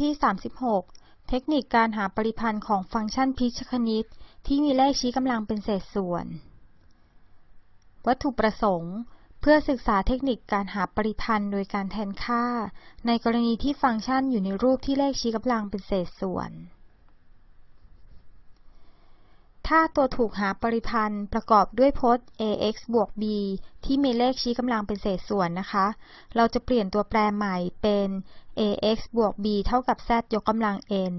ที่ 36 เทคนิคการหาปริพันธ์ของฟังก์ชันพิชคณิต ที่มีเลขชี้กำลังเป็นเศษส่วน วัตถุประสงค์ เพื่อศึกษาเทคนิคการหาปริพันธ์โดยการแทนค่า ในกรณีที่ฟังก์ชันอยู่ในรูปที่เลขชี้กำลังเป็นเศษส่วน ถ้าตัวถูกหาปริพันธ์ประกอบด้วยพจน์ ax บวก b ที่มีเลขชี้กำลังเป็นเศษส่วนนะคะ เราจะเปลี่ยนตัวแปรใหม่เป็น ax บวก b เท่ากับ z ยกกำลัง n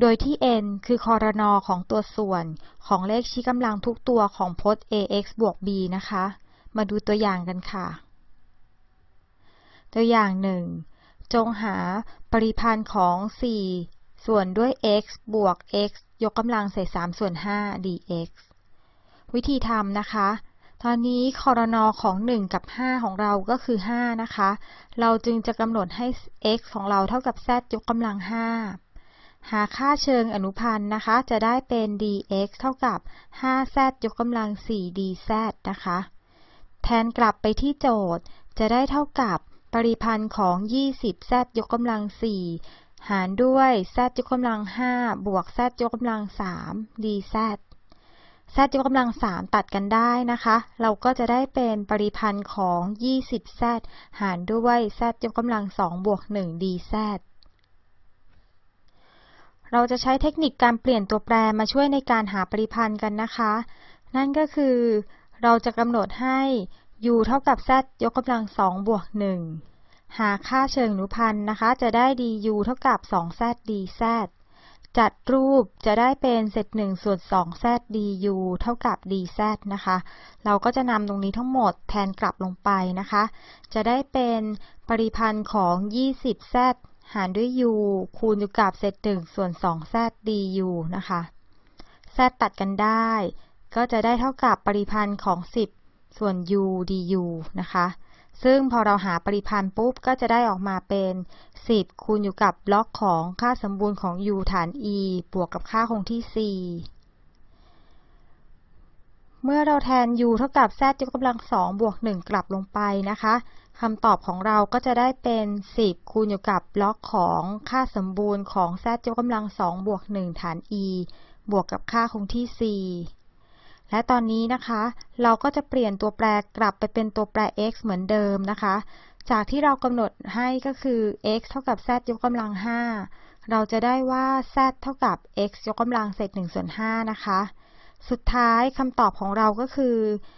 โดยที่ n คือคอรนอของตัวส่วนของเลขชี้กำลังทุกตัวของพจน์ ax บวก b นะคะ มาดูตัวอย่างกันค่ะ ตัวอย่างหนึ่งจงหาปริพันธ์ของ 4 ส่วนด้วย x บวก x ยกกำลังใส่3ส่วน 5 dx วิธีทำนะคะ ตอนนี้คอรนอของ 1 กับ 5 ของเราก็คือ 5 นะคะ เราจึงจะกำหนดให้ x ของเราเท่ากับ z ยกกำลัง 5 หาค่าเชิงอนุพันธ์นะคะ จะได้เป็น dx เท่ากับ 5z ยกกำลัง 4 dz นะคะ แทนกลับไปที่โจทย์ จะได้เท่ากับปริพันธ์ของ 20z ยกกำลัง4 หารด้วย z ยกกำลัง5บวก z ยกกำลัง3 dz z ยกกำลัง3ตัดกันได้นะคะ เราก็จะได้เป็นปริพันธ์ของ 20z หารด้วย z ยกกำลัง2บวก1 dz เราจะใช้เทคนิคการเปลี่ยนตัวแปรมาช่วยในการหาปริพันธ์กันนะคะ นั่นก็คือเราจะกำหนดให้ u เท่ากับ z ยกกำลัง2บวก1 หาค่าเชิงอนุพันธ์นะคะ จะได้ du เท่ากับ 2z dz จัดรูปจะได้เป็นเศษ1ส่วน 2z du เท่ากับ dz นะคะ เราก็จะนำตรงนี้ทั้งหมดแทนกลับลงไปนะคะ จะได้เป็นปริพันธ์ของ 20z หารด้วย u คูณอยู่กับเศษ1ส่วน 2z du นะคะ z ตัดกันได้ ก็จะได้เท่ากับปริพันธ์ของ 10 ส่วน u du นะคะ ซึ่งพอเราหาปริพันธ์ปุ๊บก็จะได้ออกมาเป็น 10 คูณอยู่กับล็อกของค่าสมบูรณ์ของ u ฐาน e บวกกับค่าคงที่ c เมื่อเราแทน u เท่ากับ z ยกกำลัง 2 บวก 1 กลับลงไปนะคะคำตอบของเราก็จะได้เป็น 10 คูณอยู่กับล็อกของค่าสมบูรณ์ของ z ยกกำลัง 2 บวก 1 ฐาน e บวกกับค่าคงที่ c และตอนนี้นะคะ เราก็จะเปลี่ยนตัวแปรกลับไปเป็นตัวแปร x เหมือนเดิมนะคะ จากที่เรากำหนดให้ก็คือ x เท่ากับ z ยกกำลัง 5 เราจะได้ว่า z เท่ากับ x ยกกำลังเศษ1ส่วน5นะคะ สุดท้ายคำตอบของเราก็คือ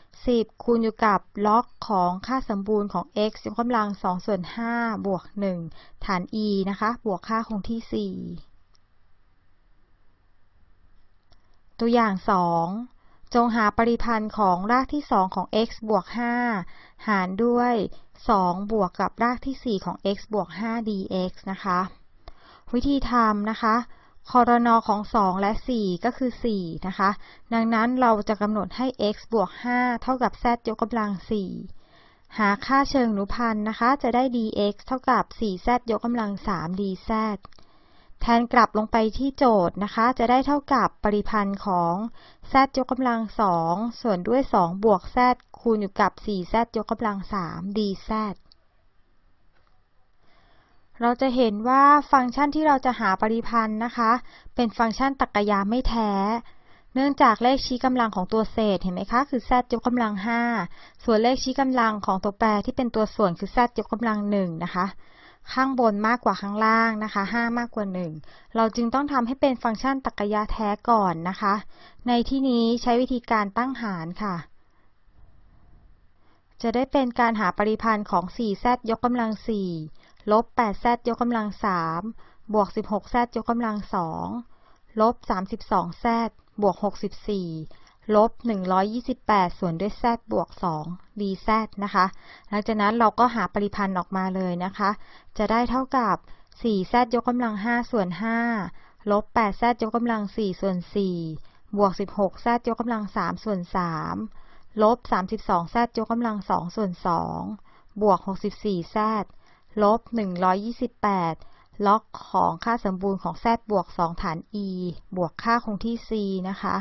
10 คูณอยู่กับล็อกของค่าสมบูรณ์ของ x ยกกำลัง2ส่วน5บวก 1 ฐาน e นะคะ บวกค่าคงที่ 4 ตัวอย่าง 2 จงหาปริพันธ์ของรากที่2ของ x บวก 5 หารด้วย 2 บวกกับรากที่ 4 ของ x บวก 5 dx นะคะ วิธีทำนะคะคอรนอของ 2 และ 4 ก็คือ 4 นะคะ ดังนั้นเราจะกำหนดให้ x บวก 5 เท่ากับ z ยกกำลัง 4 หาค่าเชิงอนุพันธ์นะคะ จะได้ dx เท่ากับ 4z ยกกำลัง 3 dz แทนกลับลงไปที่โจทย์นะคะ จะได้เท่ากับปริพันธ์ของ z ยกกำลัง2ส่วนด้วย 2 บวก z คูณอยู่กับ 4z ยกกำลัง3 dz เราจะเห็นว่าฟังก์ชันที่เราจะหาปริพันธ์นะคะ เป็นฟังก์ชันตรรกะยาไม่แท้ เนื่องจากเลขชี้กำลังของตัวเศษเห็นไหมคะ คือ z ยกกำลัง 5 ส่วนเลขชี้กำลังของตัวแปรที่เป็นตัวส่วนคือ z ยกกำลัง1นะคะ ข้างบนมากกว่าข้างล่างนะคะ 5 มากกว่า 1 เราจึงต้องทำให้เป็นฟังก์ชันตรรกะยะแท้ก่อนนะคะ ในที่นี้ใช้วิธีการตั้งหารค่ะ จะได้เป็นการหาปริพันธ์ของ 4z ยกกำลัง 4 ลบ 8z ยกกำลัง 3 บวก 16z ยกกำลัง 2 ลบ 32z บวก 64 ลบ 128 ส่วนด้วย z บวก 2 dz นะคะ หลังจากนั้นเราก็หาปริพันธ์ออกมาเลยนะคะ จะได้เท่ากับ 4z ยกกำลัง 5 ส่วน 5 ลบ 8z ยกกำลัง 4 ส่วน 4 บวก 16z ยกกำลัง 3 ส่วน 3 ลบ 32z ยกกำลัง 2 ส่วน 2 บวก 64z ลบ 128ล็อกของค่าสมบูรณ์ของ z บวก 2 ฐาน e บวกค่าคงที่ c นะคะ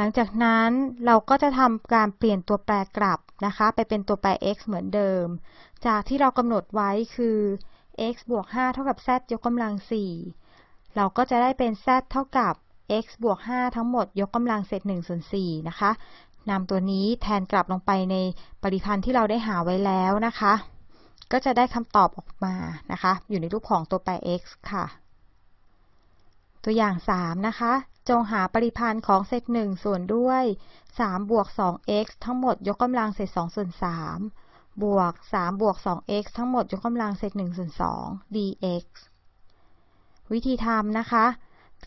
หลังจากนั้นเราก็จะทำการเปลี่ยนตัวแปรกลับนะคะ ไปเป็นตัวแปร x เหมือนเดิม จากที่เรากำหนดไว้คือ x บวก 5 เท่ากับ z ยกกำลัง 4 เราก็จะได้เป็น z เท่ากับ x บวก 5 ทั้งหมด ยกกำลังเศษ1ส่วน4นะคะนำตัวนี้แทนกลับลงไปในปริพันธ์ที่เราได้หาไว้แล้วนะคะ ก็จะได้คำตอบออกมานะคะ อยู่ในรูปของตัวแปร x ค่ะ ตัวอย่าง 3 นะคะ จงหาปริพันธ์ของเศษ1ส่วนด้วย3บวก 2x ทั้งหมดยกกำลังเศษ2ส่วน3บวก3บวก 2x ทั้งหมดยกกำลังเศษ1ส่วน2 dx วิธีทำนะคะ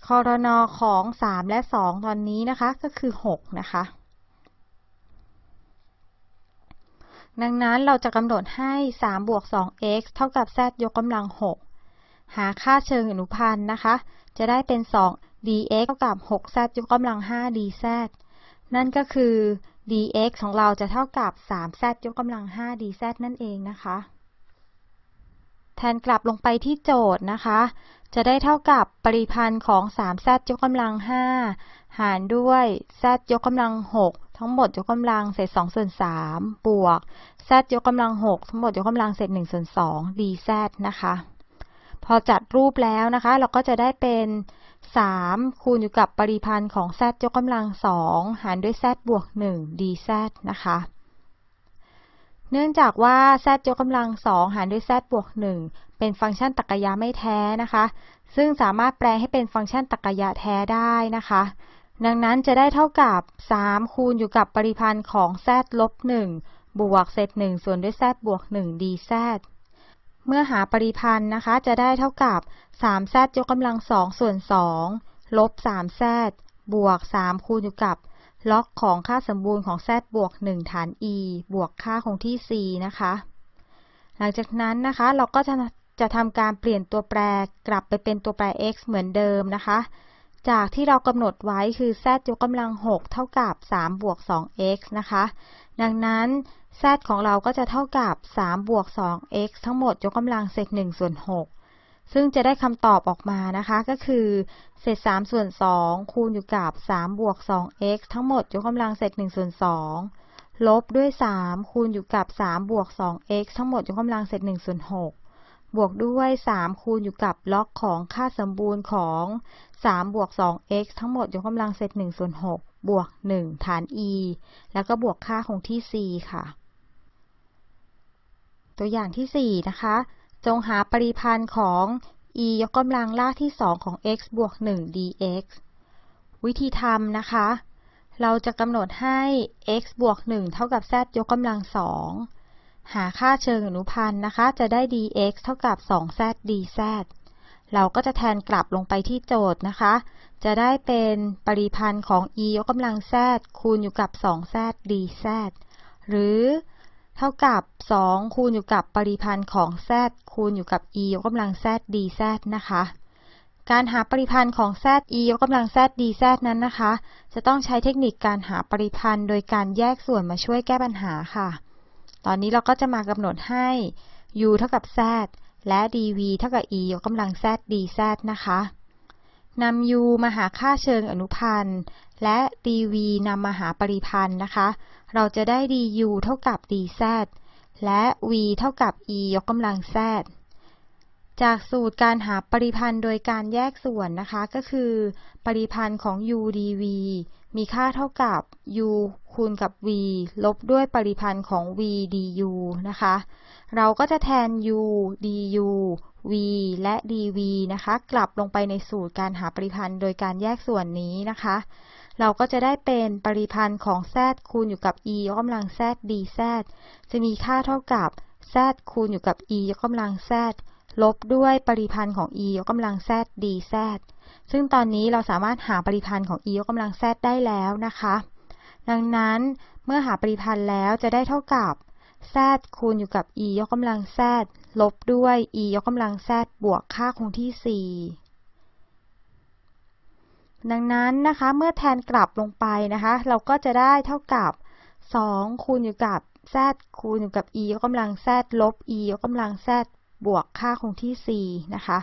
คอรนอของ 3 และ 2 ตอนนี้นะคะก็คือ 6 นะคะ ดังนั้นเราจะกำหนดให้3บวก 2x เท่ากับ z ยกกำลัง 6 หาค่าเชิงอนุพันธ์นะคะ จะได้เป็น 2 dx เท่ากับ 6z ยกกำลัง 5 dz นั่นก็คือ dx ของเราจะเท่ากับ 3z ยกกำลัง 5 dz นั่นเองนะคะ แทนกลับลงไปที่โจทย์นะคะ จะได้เท่ากับปริพันธ์ของ 3z ยกกำลัง 5 หารด้วย z ยกกำลัง 6 ทั้งหมดยกกำลังเศษ2ส่วน3บวก z ยกกำลัง 6 ทั้งหมดยกกำลังเศษ1ส่วน2 dz นะคะ พอจัดรูปแล้วนะคะ เราก็จะได้เป็น 3 คูณอยู่กับปริพันธ์ของ z ยกกำลัง2หารด้วย z บวก 1 dz นะคะ เนื่องจากว่า z ยกกำลัง2หารด้วย z บวก 1 เป็นฟังก์ชันตรรกะไม่แท้นะคะ ซึ่งสามารถแปลให้เป็นฟังก์ชันตรรกะแท้ได้นะคะ ดังนั้นจะได้เท่ากับ 3 คูณอยู่กับปริพันธ์ของ z ลบ 1 บวกเศษ1ส่วนด้วย z บวก 1 dz เมื่อหาปริพันธ์นะคะ จะได้เท่ากับ 3z ยกกำลัง2ส่วน2ลบ 3z บวก 3 คูณอยู่กับ ล็อกของค่าสมบูรณ์ของ z บวก 1 ฐาน e บวกค่าคงที่ c นะคะ หลังจากนั้นนะคะเราก็จะจะทำการเปลี่ยนตัวแปรกลับไปเป็นตัวแปร x เหมือนเดิมนะคะ จากที่เรากำหนดไว้คือ z ยกกำลัง 6 เท่ากับ 3 บวก 2x นะคะ ดังนั้น z ของเราก็จะเท่ากับ 3 บวก 2x ทั้งหมดยกกำลังเศษ1ส่วน 6 ซึ่งจะได้คำตอบออกมานะคะก็คือ เศษ 3 ส่วน 2 คูณอยู่กับ 3 บวก 2x ทั้งหมดยกกำลังเศษ1ส่วน 2 ลบด้วย 3 คูณอยู่กับ 3 บวก 2x ทั้งหมดยกกำลังเศษ1ส่วน 6 บวกด้วย 3 คูณอยู่กับล็อกของค่าสมบูรณ์ของ 3 บวก 2x ทั้งหมดยกกำลังเศษ1ส่วน 6 บวก 1 ฐาน e แล้วก็บวกค่าคงที่ c ค่ะ ตัวอย่างที่ 4 นะคะ จงหาปริพันธ์ของ e ยกกำลังลากที่ 2 ของ x บวก 1 dx วิธีทำนะคะ เราจะกำหนดให้ x บวก 1 เท่ากับ z ยกกำลัง 2 หาค่าเชิงอนุพันธ์นะคะ จะได้ dx เท่ากับ 2z dz เราก็จะแทนกลับลงไปที่โจทย์นะคะ จะได้เป็นปริพันธ์ของ e ยกกำลัง z คูณอยู่กับ 2z dz หรือ ท่ากับ 2 คูณอยู่กับปริพันธ์ของ z คูณอยู่กับ e ยกกำลัง z dz นะคะ การหาปริพันธ์ของ z e ยกกำลัง z dz นั้นนะคะ จะต้องใช้เทคนิคการหาปริพันธ์ โดยการแยกส่วนมาช่วยแก้ปัญหาค่ะ ตอนนี้เราก็จะมากำหนดให้ u เท่ากับ z และ dv เท่ากับ e ยกกำลัง z dz นะคะ นำ u มาหาค่าเชิงอนุพันธ์ และ dv นำมาหาปริพันธ์นะคะ เราจะได้ du เท่ากับ dz และ v เท่ากับ e ยกกำลัง z จากสูตรการหาปริพันธ์โดยการแยกส่วนนะคะ ก็คือ ปริพันธ์ของ u dv มีค่าเท่ากับ u คูณกับ v ลบด้วยปริพันธ์ของ v du นะคะ เราก็จะแทน u du v และ dv นะคะ กลับลงไปในสูตรการหาปริพันธ์โดยการแยกส่วนนี้นะคะ เราก็จะได้เป็นปริพันธ์ของ z คูณอยู่กับ e ยกกำลัง z dz จะมีค่าเท่ากับ z คูณอยู่กับ e ยกกำลัง z ลบด้วยปริพันธ์ของ e ยกกำลัง z dz ซึ่งตอนนี้เราสามารถหาปริพันธ์ของ e ยกกำลัง z ได้แล้วนะคะ ดังนั้นเมื่อหาปริพันธ์แล้วจะได้เท่ากับ z คูณอยู่กับ e ยกกำลัง z ลบด้วย e ยกกำลัง z บวกค่าคงที่ 4 ดังนั้นนะคะ เมื่อแทนกลับลงไปนะคะ เราก็จะได้เท่ากับ 2 คูณอยู่กับ z คูณอยู่กับ e ยกกำลัง z ลบ e ยกกำลัง z บวกค่าคงที่ 4 นะคะ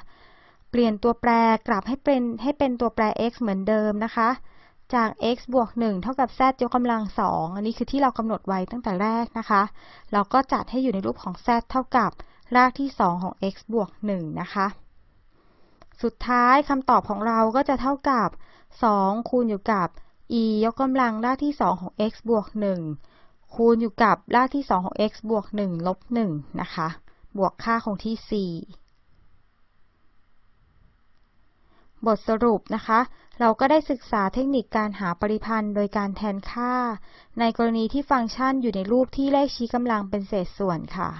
เปลี่ยนตัวแปรกลับให้เป็นให้เป็นตัวแปร x เหมือนเดิมนะคะ จาก x บวก 1 เท่ากับ z ยกกำลัง 2 อันนี้คือที่เรากำหนดไว้ตั้งแต่แรกนะคะ เราก็จัดให้อยู่ในรูปของ z เท่ากับรากที่ 2 ของ x บวก 1 นะคะ สุดท้ายคำตอบของเราก็จะเท่ากับ 2 คูณอยู่กับ e ยกกำลังรากที่ 2 ของ x บวก 1 คูณอยู่กับรากที่ 2 ของ x บวก 1 ลบ 1 นะคะ บวกค่าคงที่ 4 บทสรุปนะคะ เราก็ได้ศึกษาเทคนิคการหาปริพันธ์โดยการแทนค่า ในกรณีที่ฟังก์ชันอยู่ในรูปที่เลขชี้กำลังเป็นเศษส่วนค่ะ